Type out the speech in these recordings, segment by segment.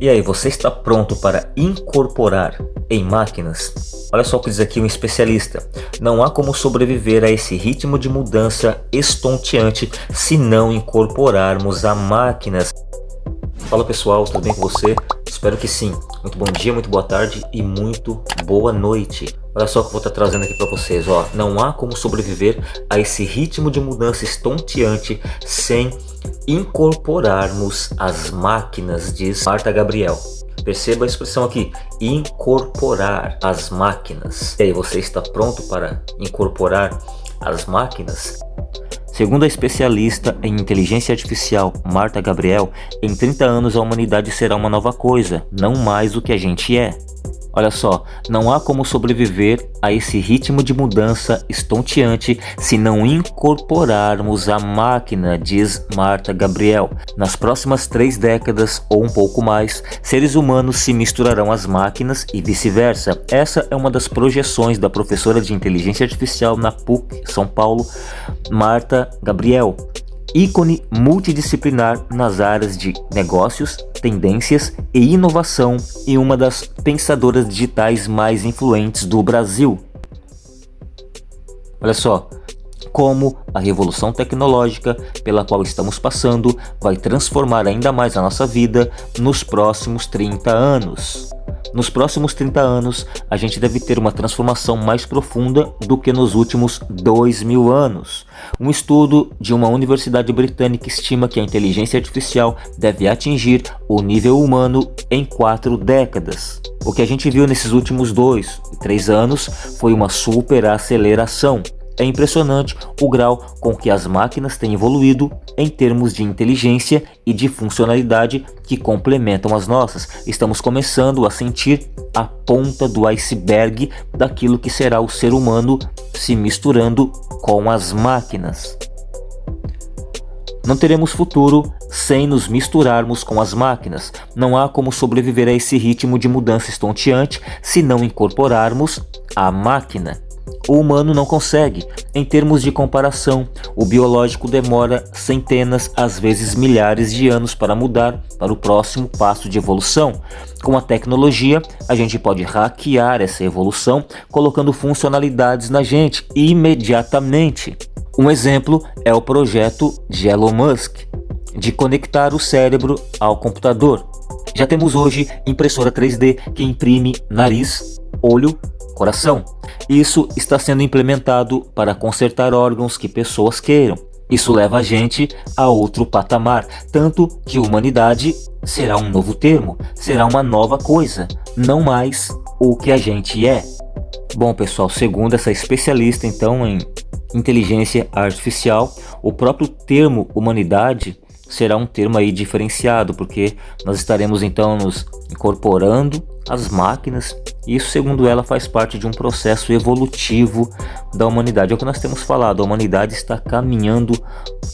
E aí, você está pronto para incorporar em máquinas? Olha só o que diz aqui um especialista. Não há como sobreviver a esse ritmo de mudança estonteante se não incorporarmos a máquinas. Fala pessoal, tudo bem com você? Espero que sim. Muito bom dia, muito boa tarde e muito boa noite. Olha só o que eu vou estar trazendo aqui para vocês. Ó. Não há como sobreviver a esse ritmo de mudança estonteante sem incorporarmos as máquinas, diz Marta Gabriel. Perceba a expressão aqui, incorporar as máquinas. E aí, você está pronto para incorporar as máquinas? Segundo a especialista em inteligência artificial Marta Gabriel, em 30 anos a humanidade será uma nova coisa, não mais o que a gente é. Olha só, não há como sobreviver a esse ritmo de mudança estonteante se não incorporarmos a máquina, diz Marta Gabriel. Nas próximas três décadas ou um pouco mais, seres humanos se misturarão às máquinas e vice-versa. Essa é uma das projeções da professora de inteligência artificial na PUC São Paulo, Marta Gabriel ícone multidisciplinar nas áreas de negócios, tendências e inovação e uma das pensadoras digitais mais influentes do Brasil. Olha só, como a revolução tecnológica pela qual estamos passando vai transformar ainda mais a nossa vida nos próximos 30 anos. Nos próximos 30 anos, a gente deve ter uma transformação mais profunda do que nos últimos 2 mil anos. Um estudo de uma universidade britânica estima que a inteligência artificial deve atingir o nível humano em quatro décadas. O que a gente viu nesses últimos dois e três anos foi uma super aceleração. É impressionante o grau com que as máquinas têm evoluído em termos de inteligência e de funcionalidade que complementam as nossas. Estamos começando a sentir a ponta do iceberg daquilo que será o ser humano se misturando com as máquinas. Não teremos futuro sem nos misturarmos com as máquinas. Não há como sobreviver a esse ritmo de mudança estonteante se não incorporarmos a máquina. O humano não consegue. Em termos de comparação, o biológico demora centenas, às vezes milhares de anos para mudar para o próximo passo de evolução. Com a tecnologia, a gente pode hackear essa evolução colocando funcionalidades na gente imediatamente. Um exemplo é o projeto de Elon Musk, de conectar o cérebro ao computador. Já temos hoje impressora 3D que imprime nariz, olho, coração. Isso está sendo implementado para consertar órgãos que pessoas queiram. Isso leva a gente a outro patamar, tanto que humanidade será um novo termo, será uma nova coisa, não mais o que a gente é. Bom pessoal, segundo essa especialista então em inteligência artificial, o próprio termo humanidade será um termo aí diferenciado, porque nós estaremos então nos incorporando às máquinas isso, segundo ela, faz parte de um processo evolutivo da humanidade. É o que nós temos falado, a humanidade está caminhando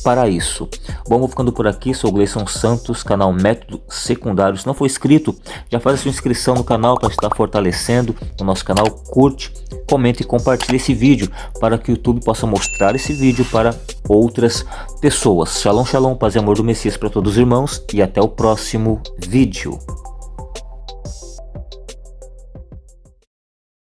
para isso. Bom, vou ficando por aqui, sou o Gleison Santos, canal Método Secundário. Se não for inscrito, já faz a sua inscrição no canal para estar fortalecendo o nosso canal. Curte, comente e compartilhe esse vídeo para que o YouTube possa mostrar esse vídeo para outras pessoas. Shalom, shalom, paz e amor do Messias para todos os irmãos e até o próximo vídeo.